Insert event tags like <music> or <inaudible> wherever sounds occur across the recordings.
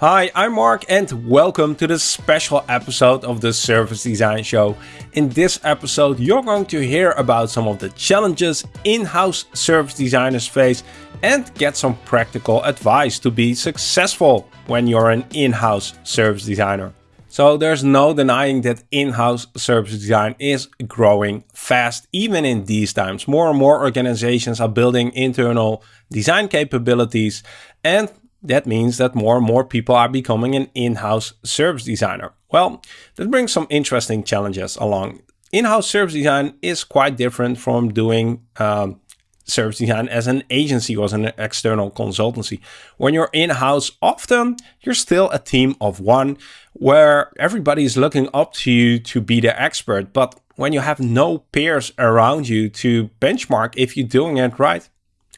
Hi, I'm Mark and welcome to this special episode of the Service Design Show. In this episode, you're going to hear about some of the challenges in-house service designers face and get some practical advice to be successful when you're an in-house service designer. So there's no denying that in-house service design is growing fast, even in these times. More and more organizations are building internal design capabilities and that means that more and more people are becoming an in-house service designer. Well, that brings some interesting challenges along. In-house service design is quite different from doing um, service design as an agency or as an external consultancy. When you're in-house, often you're still a team of one where everybody is looking up to you to be the expert. But when you have no peers around you to benchmark if you're doing it right,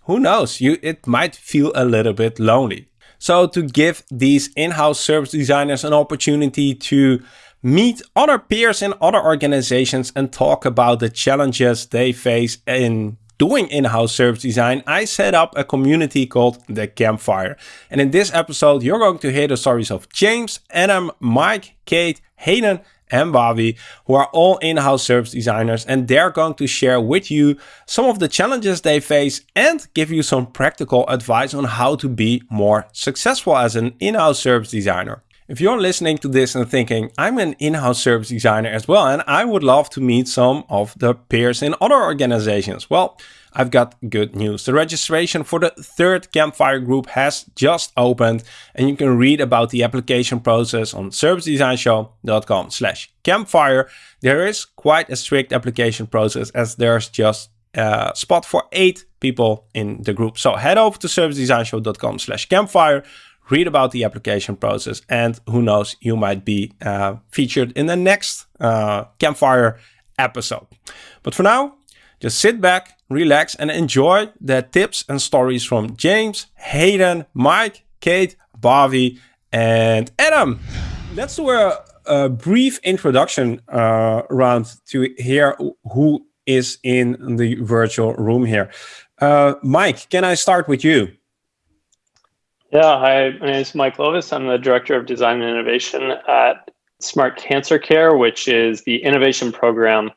who knows, you it might feel a little bit lonely. So to give these in-house service designers an opportunity to meet other peers in other organizations and talk about the challenges they face in doing in-house service design, I set up a community called The Campfire. And in this episode, you're going to hear the stories of James, Adam, Mike, Kate, Hayden, and Bobby, who are all in-house service designers, and they're going to share with you some of the challenges they face and give you some practical advice on how to be more successful as an in-house service designer. If you're listening to this and thinking, I'm an in-house service designer as well, and I would love to meet some of the peers in other organizations, well, I've got good news. The registration for the third Campfire group has just opened and you can read about the application process on servicedesignshow.com slash campfire. There is quite a strict application process as there's just a spot for eight people in the group. So head over to servicedesignshow.com slash campfire, read about the application process and who knows, you might be uh, featured in the next uh, Campfire episode. But for now, just sit back, relax and enjoy the tips and stories from James, Hayden, Mike, Kate, Bobby and Adam. Let's do a, a brief introduction uh, round to hear who is in the virtual room here. Uh, Mike, can I start with you? Yeah, hi, my name is Mike Lovis. I'm the Director of Design and Innovation at Smart Cancer Care, which is the innovation program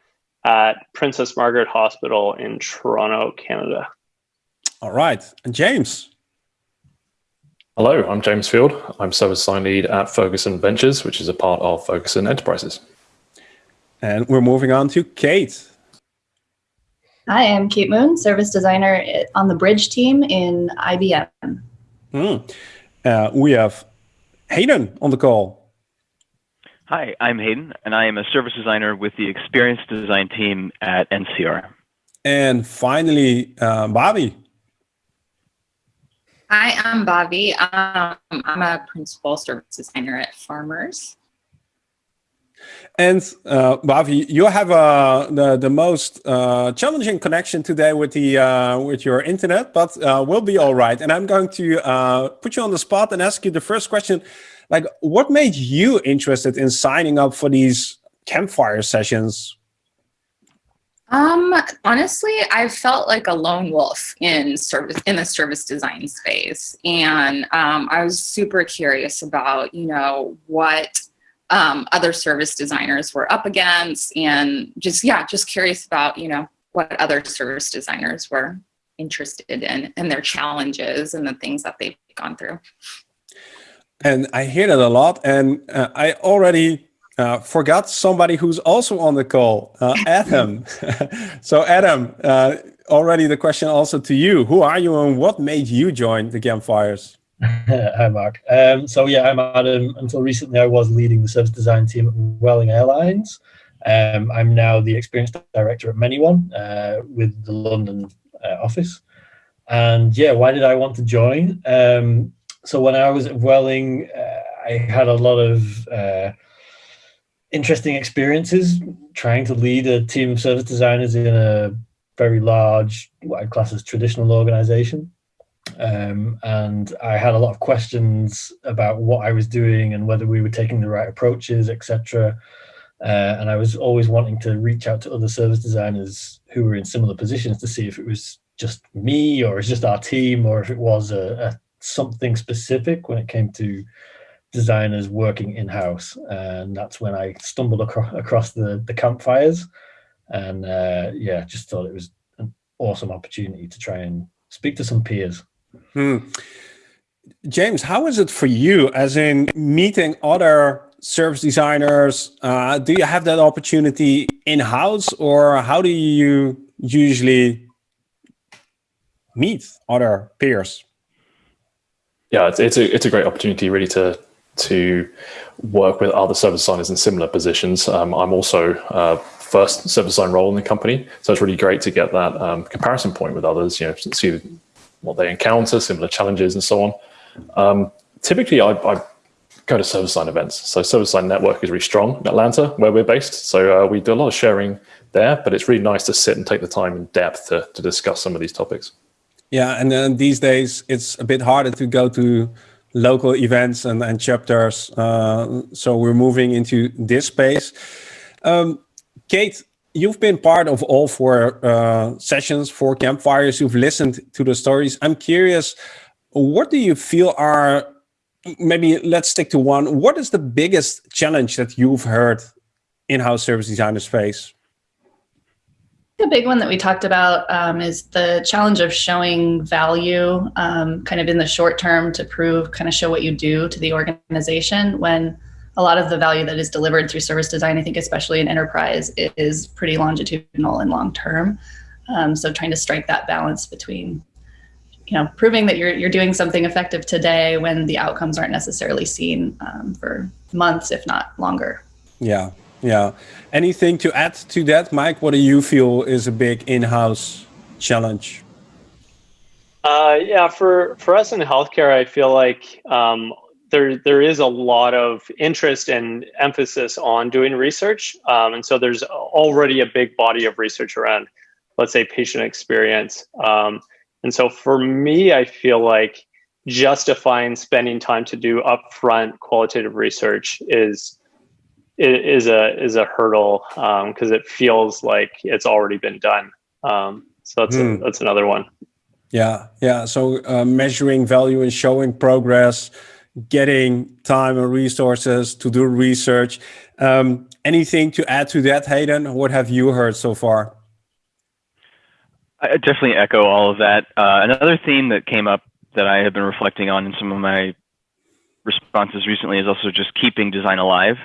at Princess Margaret Hospital in Toronto, Canada. All right. And James. Hello, I'm James Field. I'm service design lead at Ferguson Ventures, which is a part of Ferguson Enterprises. And we're moving on to Kate. Hi, I'm Kate Moon, service designer on the bridge team in IBM. Hmm. Uh, we have Hayden on the call. Hi, I'm Hayden, and I am a service designer with the experience design team at NCR. And finally, uh, Bobby. Hi, I'm Bobby. Um, I'm a principal service designer at Farmers. And uh, Bobby, you have uh, the the most uh, challenging connection today with the uh, with your internet, but uh, we'll be all right. And I'm going to uh, put you on the spot and ask you the first question like what made you interested in signing up for these campfire sessions? Um honestly i felt like a lone wolf in service in the service design space. And um, i was super curious about you know what um, other service designers were up against and just yeah just curious about you know what other service designers were interested in and their challenges and the things that they've gone through and I hear that a lot. And uh, I already uh, forgot somebody who's also on the call, uh, Adam. <laughs> so Adam, uh, already the question also to you. Who are you and what made you join the Campfires? <laughs> Hi, Mark. Um, so yeah, I'm Adam. Until recently, I was leading the service design team at Welling Airlines. Um, I'm now the experience director at ManyOne uh, with the London uh, office. And yeah, why did I want to join? Um, so when I was at Welling, uh, I had a lot of uh, interesting experiences trying to lead a team of service designers in a very large, what I'd class as traditional organization. Um, and I had a lot of questions about what I was doing and whether we were taking the right approaches, etc. Uh, and I was always wanting to reach out to other service designers who were in similar positions to see if it was just me or it's just our team or if it was a, a something specific when it came to designers working in house, and that's when I stumbled across, across the the campfires, and uh, yeah, just thought it was an awesome opportunity to try and speak to some peers. Hmm. James, how is it for you, as in meeting other service designers? Uh, do you have that opportunity in house, or how do you usually meet other peers? Yeah, it's, it's a it's a great opportunity really to to work with other service designers in similar positions. Um, I'm also uh, first service design role in the company, so it's really great to get that um, comparison point with others. You know, see what they encounter, similar challenges, and so on. Um, typically, I, I, go to service design events. So service design network is really strong in Atlanta, where we're based. So uh, we do a lot of sharing there, but it's really nice to sit and take the time in depth to, to discuss some of these topics. Yeah, and then these days it's a bit harder to go to local events and, and chapters. Uh, so we're moving into this space. Um, Kate, you've been part of all four uh, sessions, four campfires. You've listened to the stories. I'm curious, what do you feel are, maybe let's stick to one. What is the biggest challenge that you've heard in-house service designers face? The big one that we talked about um, is the challenge of showing value um, kind of in the short term to prove, kind of show what you do to the organization when a lot of the value that is delivered through service design, I think especially in enterprise, is pretty longitudinal and long term. Um, so trying to strike that balance between you know, proving that you're, you're doing something effective today when the outcomes aren't necessarily seen um, for months, if not longer. Yeah, yeah. Anything to add to that, Mike? What do you feel is a big in-house challenge? Uh, yeah, for for us in healthcare, I feel like um, there there is a lot of interest and emphasis on doing research, um, and so there's already a big body of research around, let's say, patient experience. Um, and so for me, I feel like justifying spending time to do upfront qualitative research is is a is a hurdle because um, it feels like it's already been done. Um, so that's mm. a, that's another one. Yeah, yeah. So uh, measuring value and showing progress, getting time and resources to do research. Um, anything to add to that, Hayden? What have you heard so far? I definitely echo all of that. Uh, another theme that came up that I have been reflecting on in some of my responses recently is also just keeping design alive.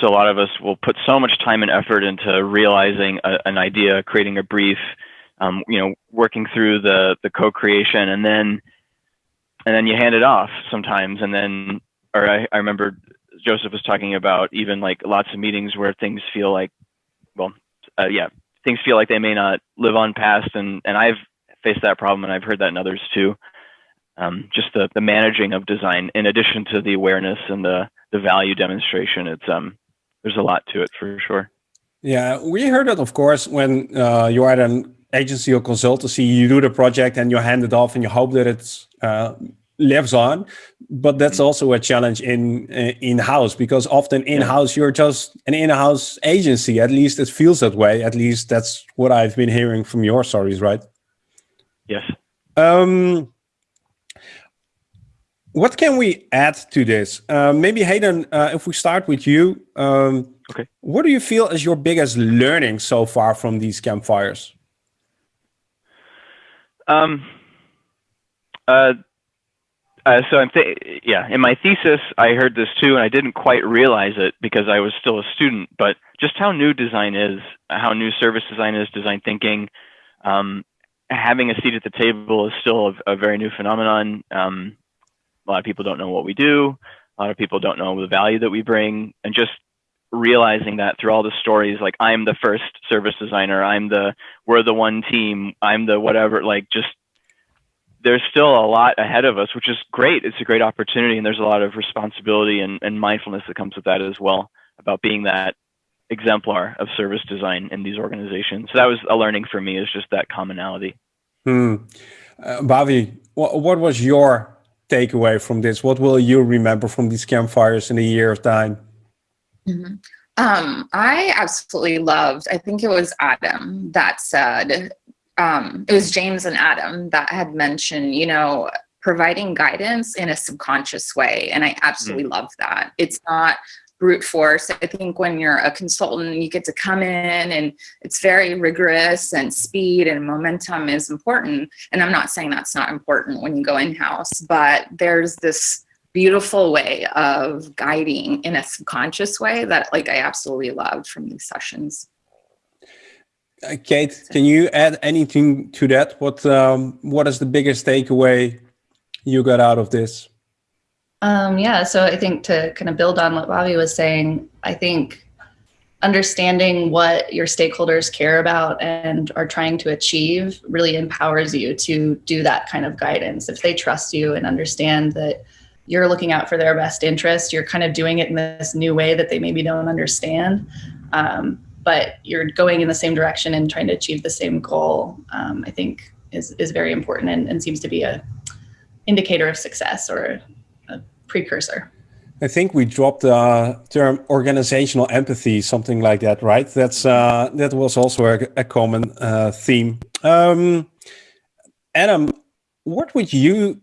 So a lot of us will put so much time and effort into realizing a, an idea, creating a brief, um, you know, working through the the co-creation, and then and then you hand it off sometimes, and then or I, I remember Joseph was talking about even like lots of meetings where things feel like, well, uh, yeah, things feel like they may not live on past, and and I've faced that problem, and I've heard that in others too. Um, just the the managing of design, in addition to the awareness and the the value demonstration, it's um there's a lot to it for sure. Yeah, we heard it, of course, when uh, you're at an agency or consultancy, you do the project and you hand it off and you hope that it uh, lives on. But that's mm-hmm. also a challenge in uh, in house because often in house you're just an in house agency. At least it feels that way. At least that's what I've been hearing from your stories, right? Yes. Um, what can we add to this? Uh, maybe Hayden, uh, if we start with you, um, okay. What do you feel is your biggest learning so far from these campfires? Um, uh, uh, so I'm yeah. In my thesis, I heard this too, and I didn't quite realize it because I was still a student. But just how new design is, how new service design is, design thinking. Um, having a seat at the table is still a, a very new phenomenon. Um, a lot of people don't know what we do. A lot of people don't know the value that we bring, and just realizing that through all the stories, like I'm the first service designer, I'm the we're the one team, I'm the whatever. Like just there's still a lot ahead of us, which is great. It's a great opportunity, and there's a lot of responsibility and, and mindfulness that comes with that as well about being that exemplar of service design in these organizations. So that was a learning for me is just that commonality. Hmm. Uh, Bobby, what, what was your takeaway from this? What will you remember from these campfires in a year of time? Mm-hmm. Um, I absolutely loved, I think it was Adam that said, um, it was James and Adam that had mentioned, you know, providing guidance in a subconscious way. And I absolutely mm. love that. It's not brute force. I think when you're a consultant, you get to come in and it's very rigorous and speed and momentum is important. And I'm not saying that's not important when you go in house, but there's this beautiful way of guiding in a subconscious way that like I absolutely loved from these sessions. Uh, Kate, can you add anything to that? What um, what is the biggest takeaway you got out of this? Um, yeah, so I think to kind of build on what Bobby was saying, I think understanding what your stakeholders care about and are trying to achieve really empowers you to do that kind of guidance. If they trust you and understand that you're looking out for their best interest, you're kind of doing it in this new way that they maybe don't understand. Um, but you're going in the same direction and trying to achieve the same goal, um, I think is, is very important and, and seems to be a indicator of success or precursor. I think we dropped the term organizational empathy, something like that, right? That's uh, that was also a, a common uh, theme. Um, Adam, what would you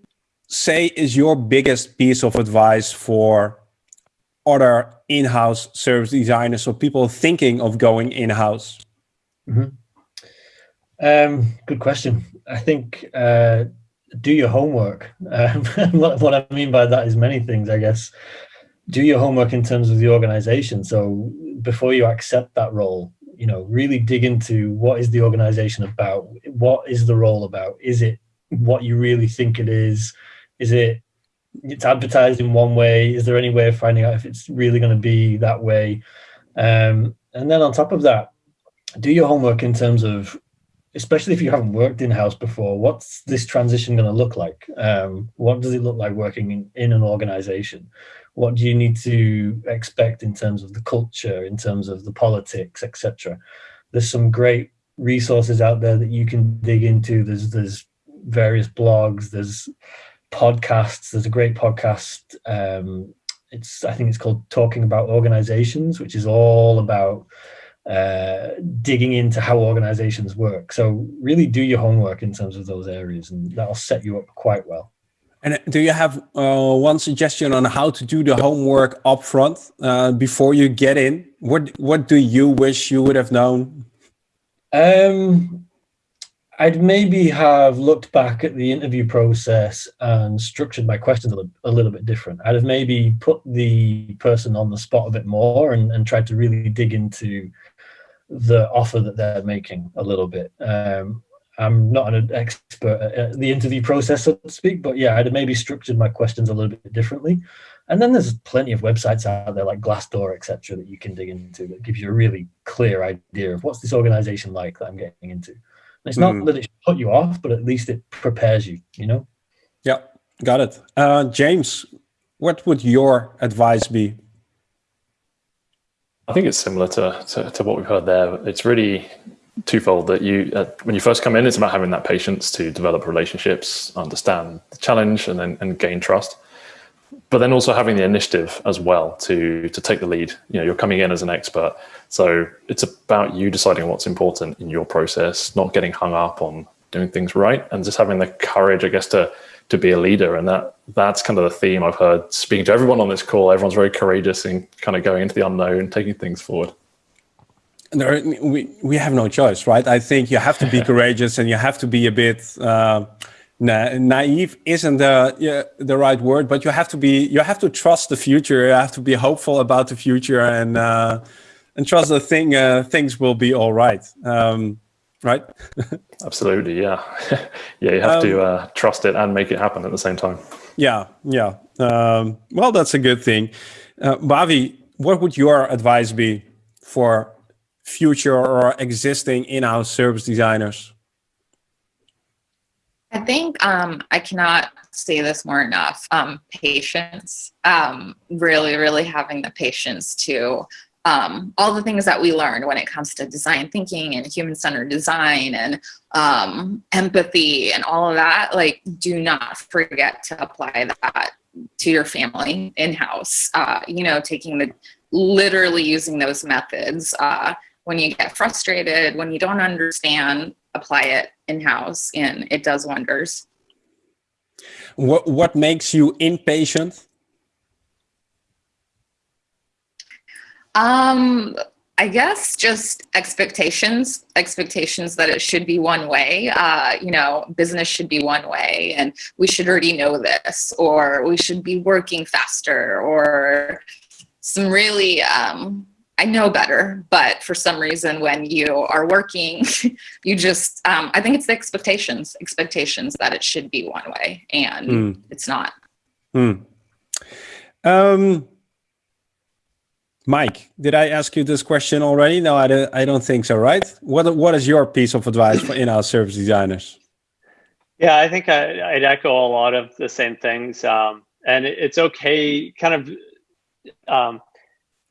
say is your biggest piece of advice for other in-house service designers or people thinking of going in-house? Mm -hmm. um, good question. I think uh, do your homework. Um, <laughs> what, what, I mean by that is many things, I guess. Do your homework in terms of the organization. So before you accept that role, you know, really dig into what is the organization about? What is the role about? Is it what you really think it is? Is it it's advertised in one way? Is there any way of finding out if it's really going to be that way? Um, and then on top of that, do your homework in terms of especially if you haven't worked in house before, what's this transition going to look like? Um, what does it look like working in, in an organization? What do you need to expect in terms of the culture, in terms of the politics, etc.? There's some great resources out there that you can dig into. There's there's various blogs. There's podcasts. There's a great podcast. Um, it's I think it's called Talking About Organizations, which is all about uh, digging into how organizations work. So really do your homework in terms of those areas and that'll set you up quite well. And do you have uh, one suggestion on how to do the homework upfront uh, before you get in? What What do you wish you would have known? Um, I'd maybe have looked back at the interview process and structured my questions a little, a little, bit different. I'd have maybe put the person on the spot a bit more and, and tried to really dig into the offer that they're making a little bit. Um, I'm not an expert at the interview process, so to speak, but yeah, I'd have maybe structured my questions a little bit differently. And then there's plenty of websites out there like Glassdoor, etc., that you can dig into that gives you a really clear idea of what's this organization like that I'm getting into. And it's not mm. that it should put you off, but at least it prepares you, you know? Yeah, got it. Uh, James, what would your advice be I think it's similar to, to, to, what we've heard there. It's really twofold that you, uh, when you first come in, it's about having that patience to develop relationships, understand the challenge and then and gain trust. But then also having the initiative as well to, to take the lead. You know, you're coming in as an expert. So it's about you deciding what's important in your process, not getting hung up on doing things right and just having the courage, I guess, to to be a leader. And that that's kind of the theme I've heard speaking to everyone on this call. Everyone's very courageous in kind of going into the unknown, taking things forward. There, we we have no choice, right? I think you have to be <laughs> courageous and you have to be a bit uh, na naive. Isn't the yeah, the right word? But you have to be. You have to trust the future. You have to be hopeful about the future and uh, and trust the thing. Uh, things will be all right. Um, right? <laughs> Absolutely, yeah, <laughs> yeah. You have um, to uh, trust it and make it happen at the same time. Yeah, yeah. Um, well, that's a good thing. Uh, Bobby, what would your advice be for future or existing in-house service designers? I think um, I cannot say this more enough. Um, patience, um, really, really having the patience to um, all the things that we learned when it comes to design thinking and human-centered design and um, empathy and all of that, like do not forget to apply that to your family in-house. Uh, you know, taking the, literally using those methods. Uh, when you get frustrated, when you don't understand, apply it in-house and it does wonders. what what makes you impatient? Um, I guess just expectations, expectations that it should be one way. Uh, you know, business should be one way, and we should already know this, or we should be working faster, or some really um, I know better, but for some reason, when you are working, <laughs> you just, um, I think it's the expectations, expectations that it should be one way and mm. it's not. Mm. Um, Mike, did I ask you this question already? No, I don't, I don't think so, right? What, what is your piece of advice for in-house service designers? Yeah, I think I, would echo a lot of the same things. Um, and it's okay, kind of, um,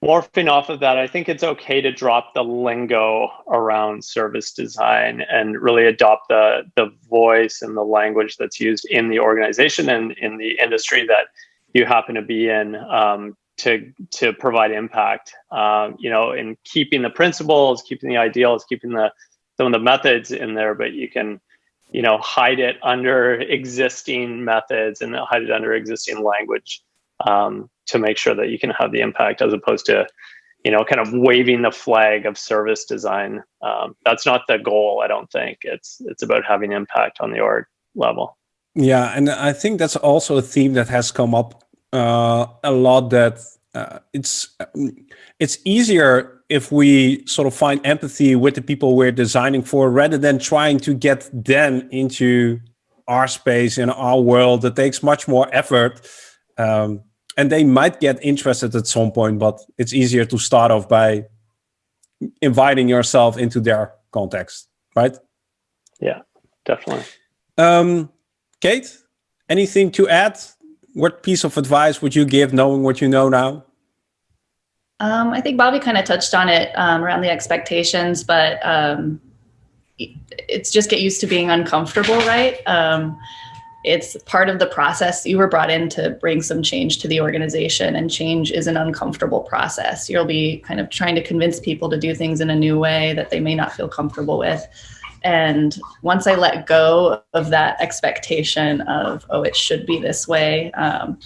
morphing off of that, I think it's okay to drop the lingo around service design and really adopt the the voice and the language that's used in the organization and in the industry that you happen to be in um, to to provide impact. Um, you know, in keeping the principles, keeping the ideals, keeping the some of the methods in there, but you can you know hide it under existing methods and hide it under existing language um, to make sure that you can have the impact as opposed to you know kind of waving the flag of service design um, that's not the goal i don't think it's it's about having impact on the org level yeah and i think that's also a theme that has come up uh, a lot that uh, it's it's easier if we sort of find empathy with the people we're designing for rather than trying to get them into our space in our world that takes much more effort um, and they might get interested at some point, but it's easier to start off by inviting yourself into their context, right? Yeah, definitely. Um, Kate, anything to add? What piece of advice would you give knowing what you know now? Um, I think Bobby kind of touched on it um, around the expectations, but um, it's just get used to being uncomfortable, right? Um, it's part of the process. You were brought in to bring some change to the organization, and change is an uncomfortable process. You'll be kind of trying to convince people to do things in a new way that they may not feel comfortable with. And once I let go of that expectation of, oh, it should be this way, um,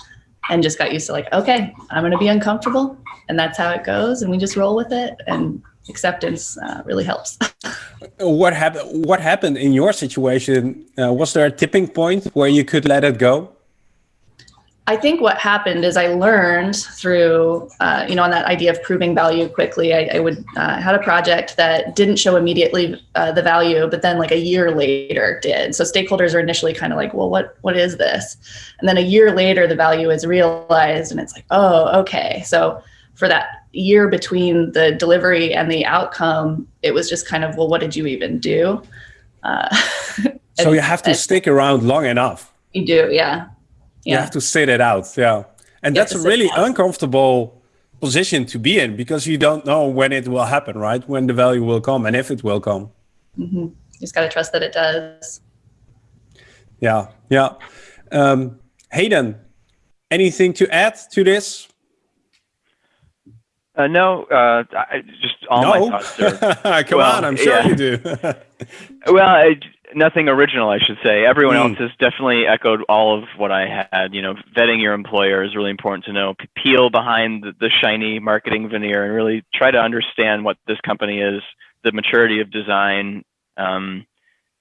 and just got used to like, okay, I'm going to be uncomfortable, and that's how it goes, and we just roll with it. And acceptance uh, really helps. <laughs> what happened? What happened in your situation? Uh, was there a tipping point where you could let it go? I think what happened is I learned through, uh, you know, on that idea of proving value quickly. I, I would uh, had a project that didn't show immediately uh, the value, but then like a year later did. So stakeholders are initially kind of like, well, what what is this? And then a year later, the value is realized, and it's like, oh, okay. So for that year between the delivery and the outcome, it was just kind of, well, what did you even do? Uh, <laughs> so you have to stick around long enough. You do, yeah. Yeah. You have to sit it out, yeah. And you that's a really uncomfortable position to be in because you don't know when it will happen, right? When the value will come and if it will come. Mm -hmm. You just got to trust that it does. Yeah, yeah. Um, Hayden, anything to add to this? Uh, no, uh, I, just all no? my thoughts. Are, <laughs> Come well, on, I'm sure yeah. you do. <laughs> <laughs> well, I, nothing original, I should say. Everyone mm. else has definitely echoed all of what I had. You know, vetting your employer is really important to know. Peel behind the, the shiny marketing veneer and really try to understand what this company is, the maturity of design, um,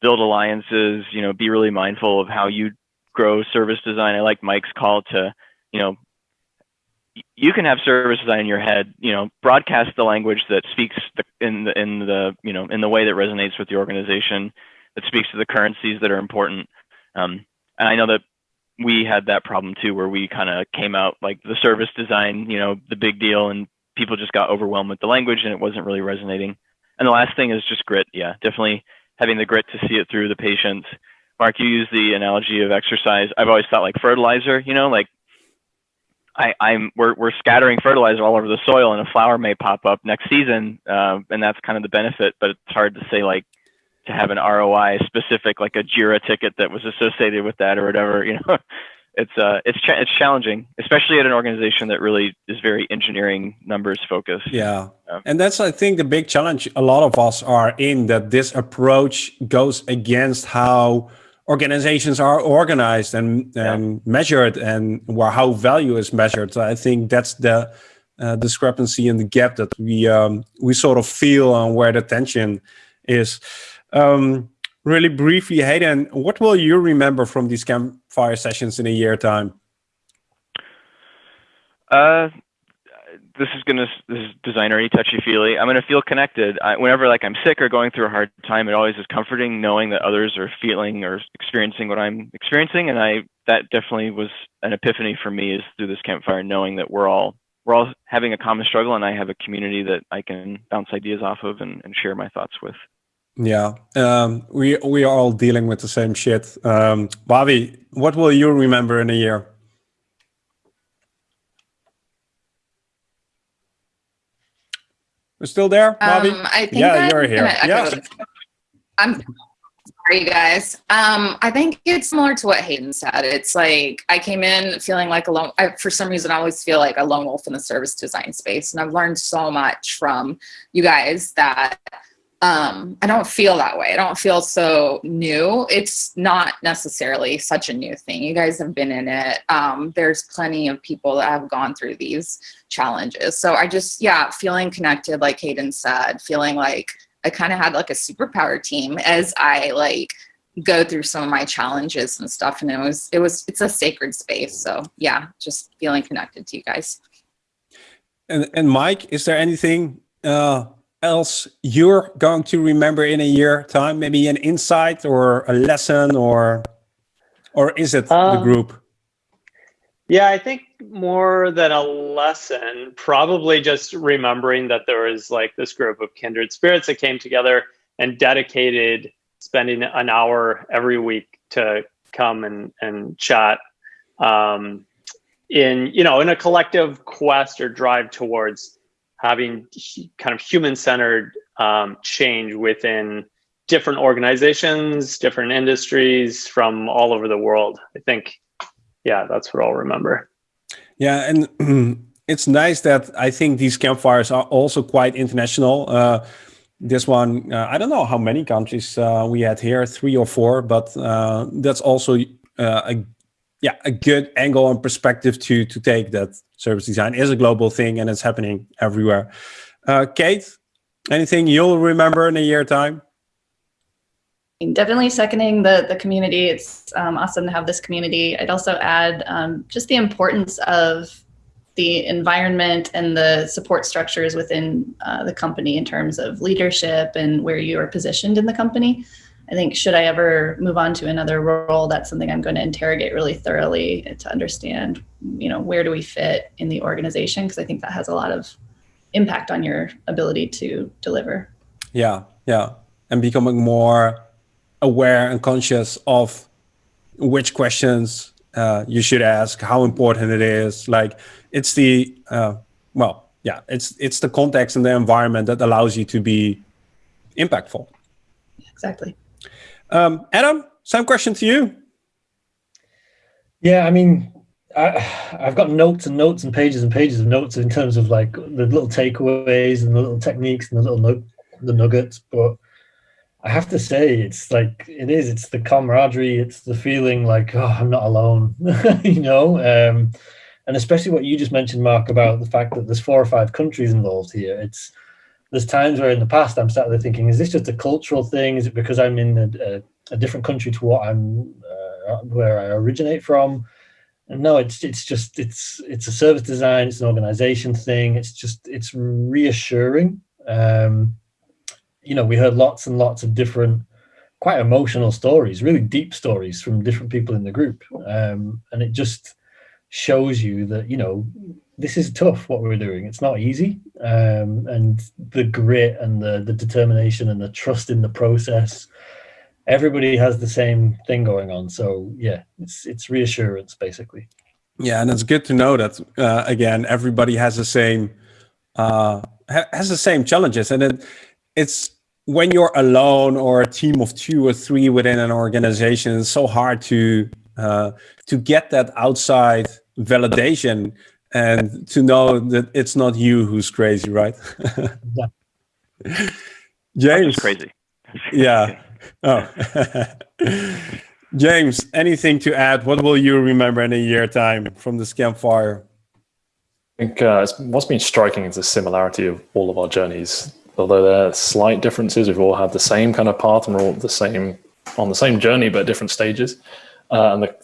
build alliances. You know, be really mindful of how you grow service design. I like Mike's call to, you know, you can have service design in your head, you know, broadcast the language that speaks in the in the you know in the way that resonates with the organization, that speaks to the currencies that are important. Um, and I know that we had that problem too, where we kind of came out like the service design, you know, the big deal, and people just got overwhelmed with the language, and it wasn't really resonating. And the last thing is just grit. Yeah, definitely having the grit to see it through the patients. Mark, you use the analogy of exercise. I've always thought like fertilizer, you know, like I, I'm we're we're scattering fertilizer all over the soil, and a flower may pop up next season, uh, and that's kind of the benefit. But it's hard to say like to have an ROI specific, like a Jira ticket that was associated with that or whatever. You know, <laughs> it's uh it's cha- it's challenging, especially at an organization that really is very engineering numbers focused. Yeah, and that's I think the big challenge a lot of us are in that this approach goes against how organizations are organized and, and yeah. measured and where how value is measured. So I think that's the uh, discrepancy and the gap that we um, we sort of feel on where the tension is. Um, really briefly, Hayden, what will you remember from these campfire sessions in a year time? Uh, this is gonna this is designery touchy feely. I'm gonna feel connected. I, whenever like I'm sick or going through a hard time, it always is comforting knowing that others are feeling or experiencing what I'm experiencing, and I that definitely was an epiphany for me is through this campfire, knowing that we're all we're all having a common struggle, and I have a community that I can bounce ideas off of and, and share my thoughts with. Yeah, um, we we are all dealing with the same shit. Um, Bobby, what will you remember in a year? We're still there, Bobby? Um, I think yeah, you're here. yeah. I'm sorry, you guys. Um, I think it's similar to what Hayden said. It's like I came in feeling like a lone. I, for some reason, I always feel like a lone wolf in the service design space, and I've learned so much from you guys that um, I don't feel that way. I don't feel so new. It's not necessarily such a new thing. You guys have been in it. Um, there's plenty of people that have gone through these challenges. So I just, yeah, feeling connected, like Hayden said, feeling like I kind of had like a superpower team as I like go through some of my challenges and stuff. And it was, it was, it's a sacred space. So yeah, just feeling connected to you guys. And, and Mike, is there anything, uh, else you're going to remember in a year time? Maybe an insight or a lesson or or is it um, the group? Yeah, I think more than a lesson, probably just remembering that there was like this group of kindred spirits that came together and dedicated spending an hour every week to come and, and chat um, in, you know, in a collective quest or drive towards having kind of human-centered um, change within different organizations, different industries from all over the world. I think, yeah, that's what I'll remember. Yeah, and <clears throat> it's nice that I think these campfires are also quite international. Uh, this one, uh, I don't know how many countries uh, we had here, three or four, but uh, that's also uh, a yeah a good angle and perspective to to take that service design is a global thing and it's happening everywhere. Uh, kate anything you'll remember in a year time? Definitely seconding the the community. It's um, awesome to have this community. I'd also add um, just the importance of the environment and the support structures within uh, the company in terms of leadership and where you are positioned in the company I think should I ever move on to another role, that's something I'm going to interrogate really thoroughly to understand, you know, where do we fit in the organization? Because I think that has a lot of impact on your ability to deliver. Yeah, yeah, and becoming more aware and conscious of which questions uh, you should ask, how important it is. Like it's the uh, well, yeah, it's it's the context and the environment that allows you to be impactful. Exactly. Um, Adam, same question to you. Yeah, I mean, I, have got notes and notes and pages and pages of notes in terms of like the little takeaways and the little techniques and the little the nuggets. But I have to say, it's like it is. It's the camaraderie. It's the feeling like oh, I'm not alone. <laughs> you know, um, and especially what you just mentioned, Mark, about the fact that there's four or five countries involved here. It's there's times where in the past I'm sat there thinking, is this just a cultural thing? Is it because I'm in a, a, a different country to what I'm uh, where I originate from? And no, it's it's just it's it's a service design, it's an organization thing. It's just it's reassuring. Um, you know, we heard lots and lots of different, quite emotional stories, really deep stories from different people in the group, um, and it just shows you that you know this is tough what we're doing. It's not easy. Um, and the grit and the the determination and the trust in the process everybody has the same thing going on. So yeah it's it's reassurance basically. Yeah and it's good to know that uh, again everybody has the same uh, ha has the same challenges. And it, it's when you're alone or a team of two or three within an organization it's so hard to uh, to get that outside validation and to know that it's not you who's crazy, right? <laughs> James, crazy. yeah. <laughs> Oh, <laughs> James, anything to add? What will you remember in a year time from this campfire? I think uh, what's been striking is the similarity of all of our journeys. Although there are slight differences, we've all had the same kind of path and we're all the same on the same journey, but different stages. Uh, and the,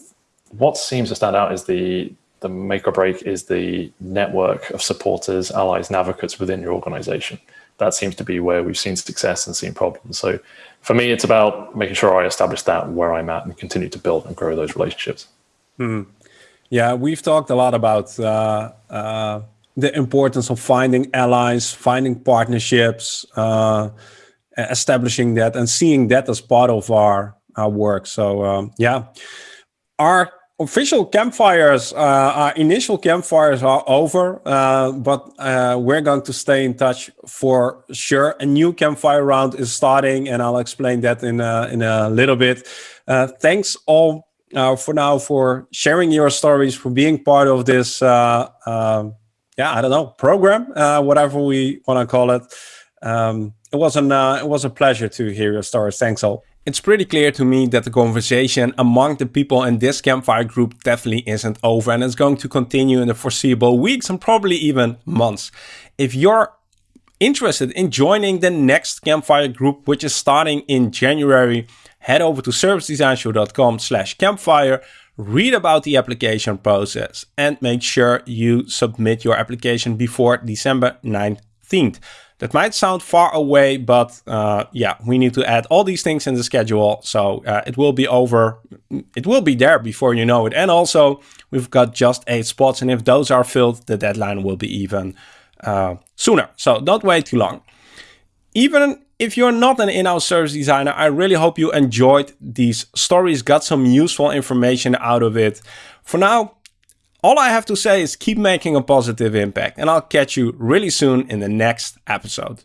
what seems to stand out is the the make or break is the network of supporters, allies, and advocates within your organization. That seems to be where we've seen success and seen problems. So for me, it's about making sure I establish that where I'm at and continue to build and grow those relationships. Hmm. Yeah, we've talked a lot about uh, uh, the importance of finding allies, finding partnerships, uh, establishing that, and seeing that as part of our our work. So um, yeah, our official campfires, uh, our initial campfires are over, uh, but uh, we're going to stay in touch for sure. A new campfire round is starting, and I'll explain that in a, in a little bit. Uh, thanks all uh, for now for sharing your stories, for being part of this. Uh, um, yeah, I don't know program, whatever we want to call it. Um, it was an it was a pleasure to hear your stories. Thanks all. It's pretty clear to me that the conversation among the people in this campfire group definitely isn't over and it's going to continue in the foreseeable weeks and probably even months. If you're interested in joining the next campfire group, which is starting in January, head over to servicedesignshow.com slash campfire, read about the application process and make sure you submit your application before December 19th. That might sound far away, but uh, yeah, we need to add all these things in the schedule. So uh, it will be over. It will be there before you know it. And also, we've got just eight spots. And if those are filled, the deadline will be even uh, sooner. So don't wait too long. Even if you're not an in-house service designer, I really hope you enjoyed these stories, got some useful information out of it. For now, all I have to say is keep making a positive impact, and I'll catch you really soon in the next episode.